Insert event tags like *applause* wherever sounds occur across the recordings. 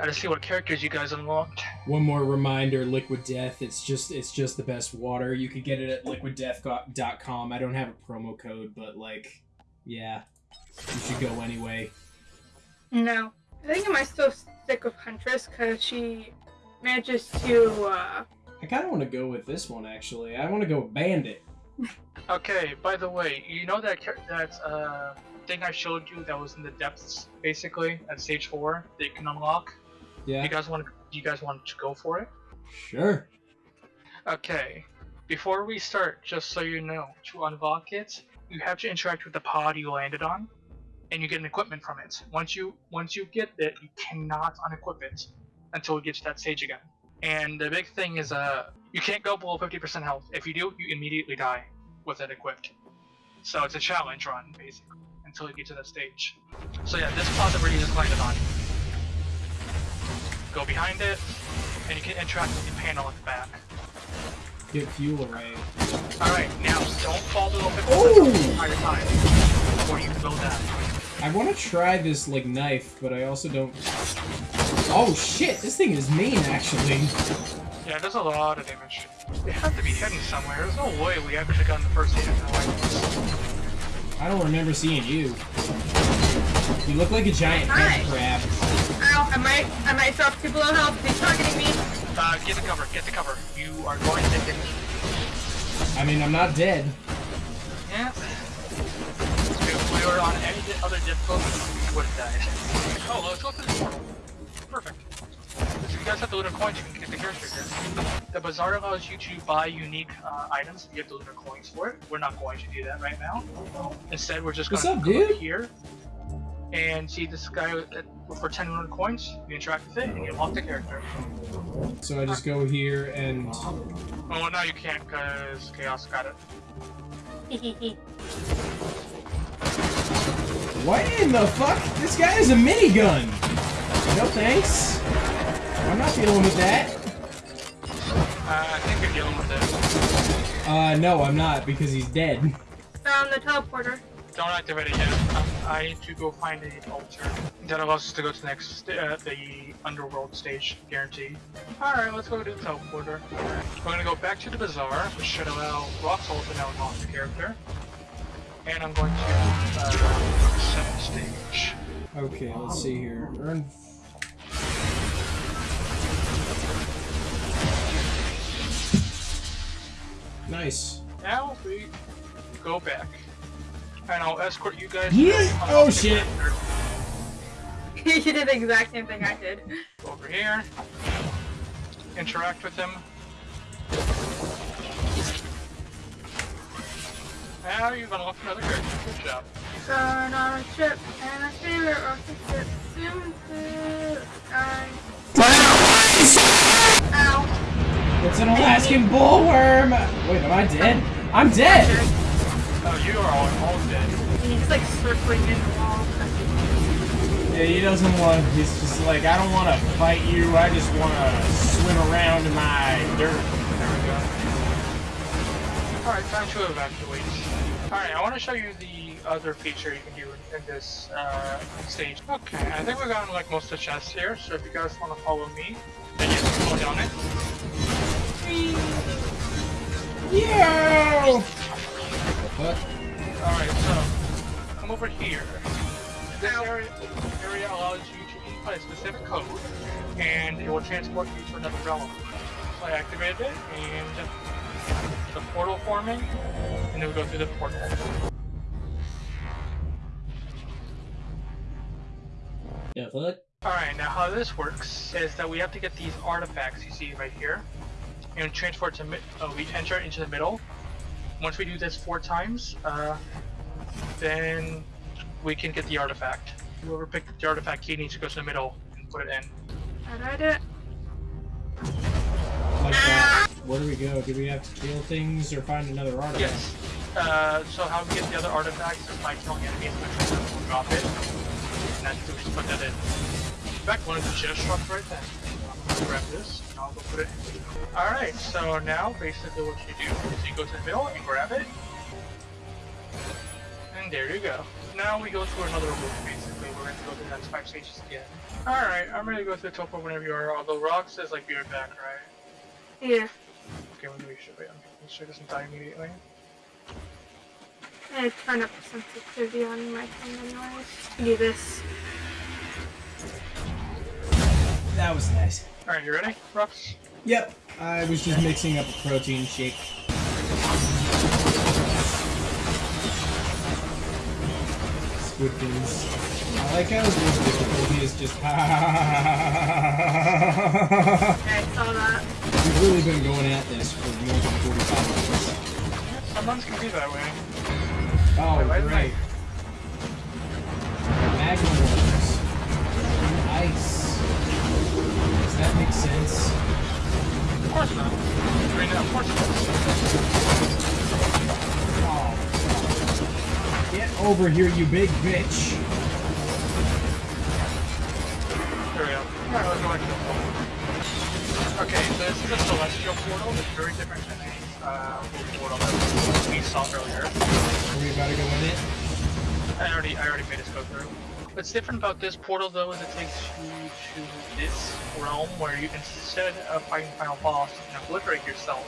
Gotta see what characters you guys unlocked. One more reminder: Liquid Death. It's just it's just the best water. You could get it at liquiddeath.com. I don't have a promo code, but like, yeah, you should go anyway. No. I think I might still stick with Huntress because she manages to, uh... I kind of want to go with this one, actually. I want to go with Bandit. *laughs* Okay, by the way, you know that that uh, thing I showed you that was in the depths, basically, at stage 4, that you can unlock? Yeah. You guys want you guys want to go for it? Sure. Okay. Before we start, just so you know, to unlock it, you have to interact with the pod you landed on, and you get an equipment from it. Once you once you get it, you cannot unequip it until you get to that stage again. And the big thing is, uh, you can't go below 50% health. If you do, you immediately die with it equipped. So it's a challenge run, basically, until you get to that stage. So yeah, this pod that we're just landed on. Go behind it, and you can interact with the panel at the back. Get fuel array. Alright, now don't fall 50% Oh! the entire time before you go down. I want to try this like knife, but I also don't. Oh shit! This thing is mean, actually. Yeah, it does a lot of damage. It has to be hidden somewhere. There's no way we actually got the first hit in like this. I don't remember seeing you. You look like a giant head crab. Ow, I might, I might drop two below health. He's targeting me. Uh, get the cover, get the cover. You are going to get I mean, I'm not dead. Yeah. If we were on any other difficulty, we would have died. *laughs* Oh, let's go through the portal. Perfect. If you guys have the lunar coins, you can get the character here. The bazaar allows you to buy unique uh, items. You get the lunar coins for it. We're not going to do that right now. Instead, we're just going What's to up, go dude? here and see this guy with- for 10 lunar coins. You interact with it and you unlock the character. So I just go here and. Oh, well, now you can't because Chaos got it. *laughs* What in the fuck? This guy is a minigun! No thanks. I'm not dealing with that. Uh, I think you're dealing with it. Uh, no, I'm not, because he's dead. Found the teleporter. Don't activate it yet. Um, I need to go find an altar. That allows us to go to the next, uh, the underworld stage, guaranteed. Alright, let's go to the teleporter. We're gonna go back to the bazaar, which should allow Roxol to now unlock the character. And I'm going to, uh, set the stage. Okay, let's see here. Earn. Nice. Now we go back. And I'll escort you guys Yeah. Oh, shit. character. you *laughs* did the exact same thing I did. over here, interact with him. Now you've unlocked another character. Good job. Going on a trip, and my favorite rocket ship soon to die. Ow. It's an Alaskan bullworm! Wait, am I dead? I'm dead! You are all, all dead. He's like circling in the wall. Yeah, he doesn't want. He's just like, I don't want to fight you. I just want to swim around in my dirt. There we go. Alright, time to evacuate. Alright, I want to show you the other feature you can do in, in this uh, stage. Okay, I think we've gotten like most of the chests here, so if you guys want to follow me, then you can go down it. Yo! What? Alright, so come over here. This area, area allows you to input a specific code, and it will transport you to another realm. So I activated it, and the portal forming, and then we go through the portal. Yeah, what? Alright, now how this works is that we have to get these artifacts you see right here, and transport to mid- uh, we enter into the middle. Once we do this four times, uh, then we can get the artifact. Whoever picked the artifact key needs to go to the middle and put it in. I did it. Like that. Where do we go? Do we have to kill things or find another artifact? Yes. Uh, so how we get the other artifacts is by killing enemies which will drop it. And that's we just put that in. Fact, one of the chest dropped right then. Grab this and I'll go put it in. Alright, so now basically what you do is you go to the middle and grab it. And there you go. Now we go to another room basically. We're gonna go through the next five stages again. Alright, I'm ready to go through the teleport whenever you are, although Rock says like be right back, right? Yeah. Okay, let me show you. Let's check this die immediately. I turn up the sensitivity on my phone anyways. To do this. That was nice. Alright, you ready, Rocks? Yep. I was just mixing up a protein shake. Squid fins. I like how the difficulty is just Yeah, I saw that. We've really been going at this for more than 45 minutes. Some months can be that way. Oh, Wait, great. Magma Wars. Ice. That make sense? Of course not. I mean, of course not. Oh. Get over here, you big bitch. There we go. Alright, let's go back to the portal. Okay, so this is a celestial portal. It's very different than a uh, portal that we saw earlier. Are we about to go in it? I already, I already made us go through. What's different about this portal though is it takes you to this realm where you instead of fighting final boss, you can obliterate yourself,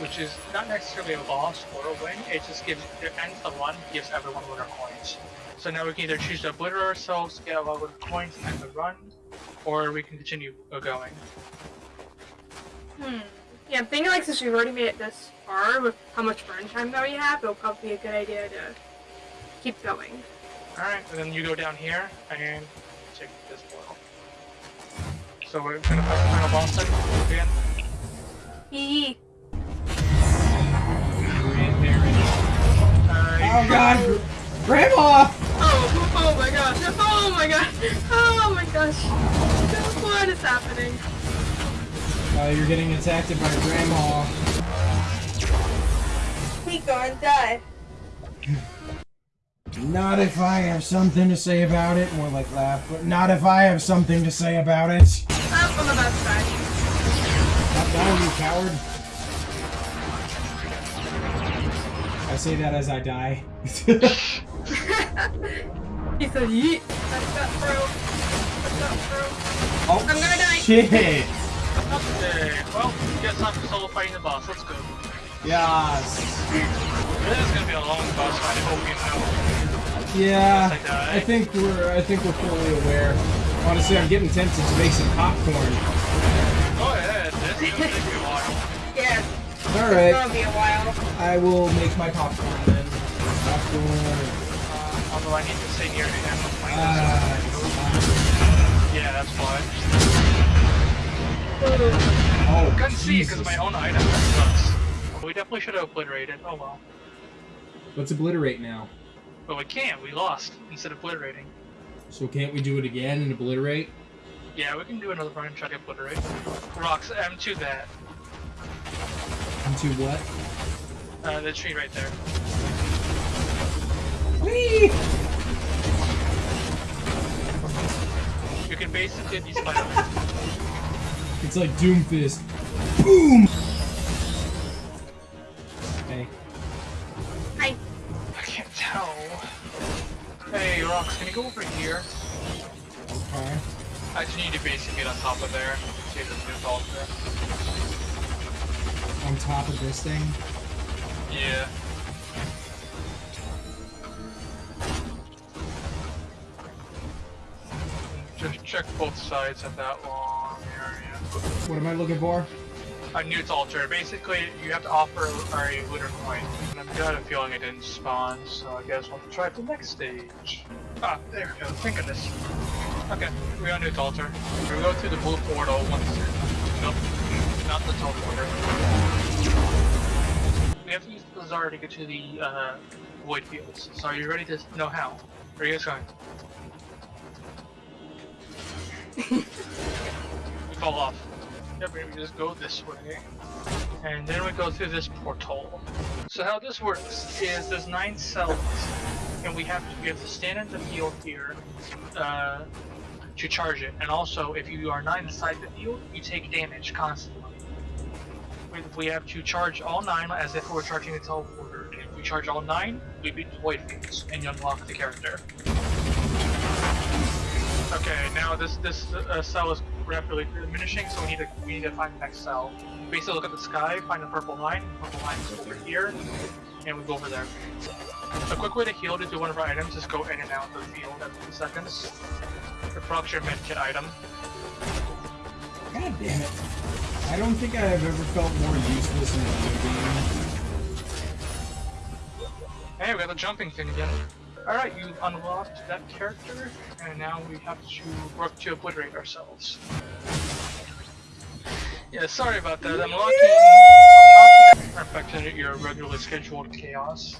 which is not necessarily a boss or a win. It just gives it ends the run, gives everyone lunar coins. So now we can either choose to obliterate ourselves, get a lot of coins, and the run, or we can continue going. Hmm. Yeah, I'm thinking like since we've already made it this far with how much burn time that we have, it'll probably be a good idea to keep going. Alright, and then you go down here and take this portal. So we're gonna fight the final boss then again. Hee Uh, Oh god! Grandma! Oh, oh my gosh! Oh my gosh! Oh my gosh! What is happening? Uh, you're getting attacked by Grandma. He gonna die. *laughs* Not if I have something to say about it. More like laugh, but not if I have something to say about it. Up on the best side. Not down, you coward. I say that as I die. *laughs* he said, yeet. That's that bro. That's that bro. oh, I'm gonna die. Shit! Okay, well, guess I'm solo fighting the boss. Let's go. Yes. This is gonna be a long boss fight. I hope you know. Yeah, I. I think we're I think we're fully aware. Honestly, I'm getting tempted to make some popcorn. Go ahead. This is gonna take a while. *laughs* Yeah, All it's gonna be a while. I will make my popcorn then. Popcorn. Uh, although I need to stay near him. Like Ah, yeah, that's why. oh, Couldn't see because my own item. That sucks. We definitely should have obliterated. Oh well. Let's obliterate now. But we can't. We lost instead of obliterating. So can't we do it again and obliterate? Yeah, we can do another run and try to obliterate. Rocks M2 that. Into what? Uh, the tree right there. Whee! You can basically Spider-Man. *laughs* It's like Doomfist. Boom! Rocks, can you go over here? Okay. I just need to basically get on top of there. See if there's Newt altar. On top of this thing. Yeah. Just check both sides of that long area. What am I looking for? A Newt's altar. Basically, you have to offer a lunar coin. And I've got a feeling it didn't spawn, so I guess we'll have to try the next stage. Ah, there we go. Thank goodness. Okay, we got Newt's altar. We go through the blue portal once. Nope, not the teleporter. We have to use the Bazaar to get to the uh, void fields. So are you ready to know how? Where are you guys going? we *laughs* fall off. We just go this way. And then we go through this portal. So how this works is there's nine cells, and we have to we have to stand in the field here uh, to charge it. And also, if you are not inside the field, you take damage constantly. We, have to charge all nine as if we were charging the teleporter. If we charge all nine, we beat the void fields and you unlock the character. Okay, now this this uh, cell is rapidly diminishing, so we need to we need to find the next cell. Basically, look at the sky, find the purple line. Purple line is over here, and we go over there. A quick way to heal to do one of our items is go in and out of the field every seconds. Your medkit item. God damn it. I don't think I've ever felt more useless in a video game. Hey, we got the jumping thing again. Alright, you've unlocked that character, and now we have to work to obliterate ourselves. Yeah, sorry about that. I'm locking, I'm locking that back to your regularly scheduled chaos.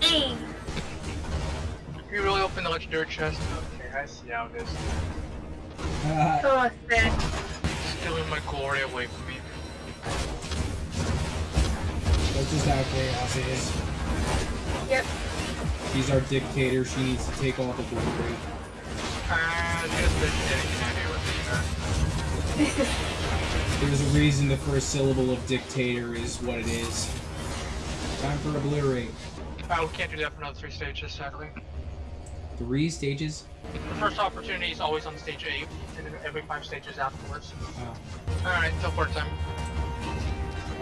Hey! You really open the legendary chest? Okay, I see how it is. Uh, Oh, sick. Stealing my glory away from me. that's just how chaos is. Yep. She's our dictator. She needs to take all the glory. And just the candy with the, uh, There's a reason the first syllable of dictator is what it is. Time for obliterate. uh, we can't do that for another three stages, sadly. Three stages? The first opportunity is always on stage 8, and then every 5 stages afterwards. Oh. Alright, teleport time.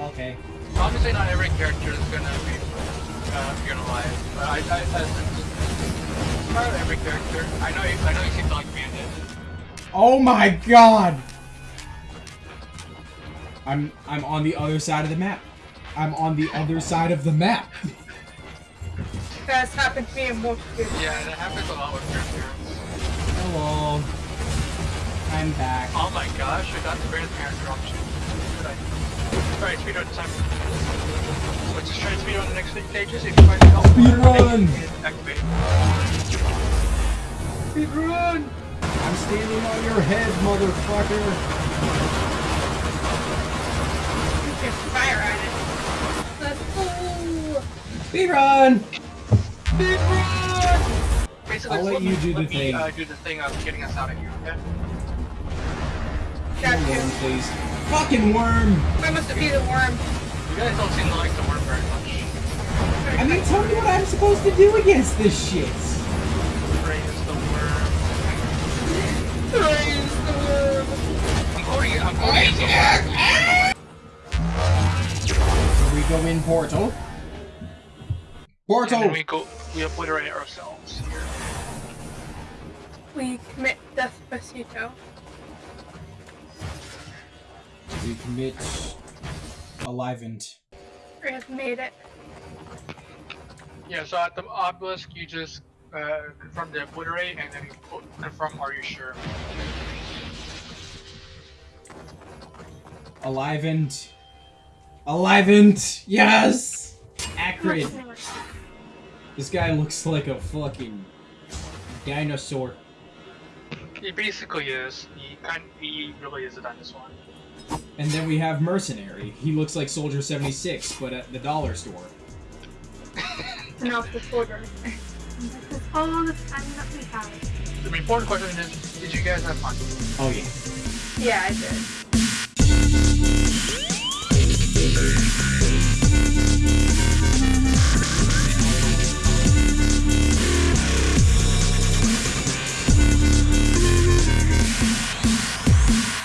Okay. Obviously, not every character is gonna be uh, gonna lie, but I, I, I not every character. I know you, I know you seem to like Bandit. Oh my god! I'm I'm on the other side of the map. I'm on the other side of the map. That's happened to me in multiple Yeah, that happens a lot with grandparents. Hello. I'm back. Oh my gosh, I got the grandparent option. Good idea. Alright, speedrun time. Let's just try to speedrun the next stages. If you find help, Speedrun! activate. Speedrun! I'm standing on your head, motherfucker. You can fire at it. Let's go! Speedrun! Basically, I'll let let you do the me, thing. Uh, do the thing of getting us out of here, okay? Got Worm, please. Fucking worm! Where must it be the worm? You guys don't seem to like the worm very much. I mean, tell me what I'm supposed to do against this shit. Praise the worm. Praise the worm. I'm quoting it. I'm quoting it. Here we go in portal. Portal! then we go. We obliterate ourselves here. We commit death, Despacito. We commit alivened. We have made it. Yeah. So at the obelisk, you just uh, confirm the obliterate, and then you qu- confirm. Are you sure? Alivened. Alivened! Yes! Acrid. This guy looks like a fucking dinosaur. He basically is. He kind. He really is a dinosaur. And then we have Mercenary. He looks like Soldier 76, but at the dollar store. *laughs* And off the border. This *laughs* is oh, all the time that we have. The important question is: Did you guys have fun? Oh yeah. Yeah, I did.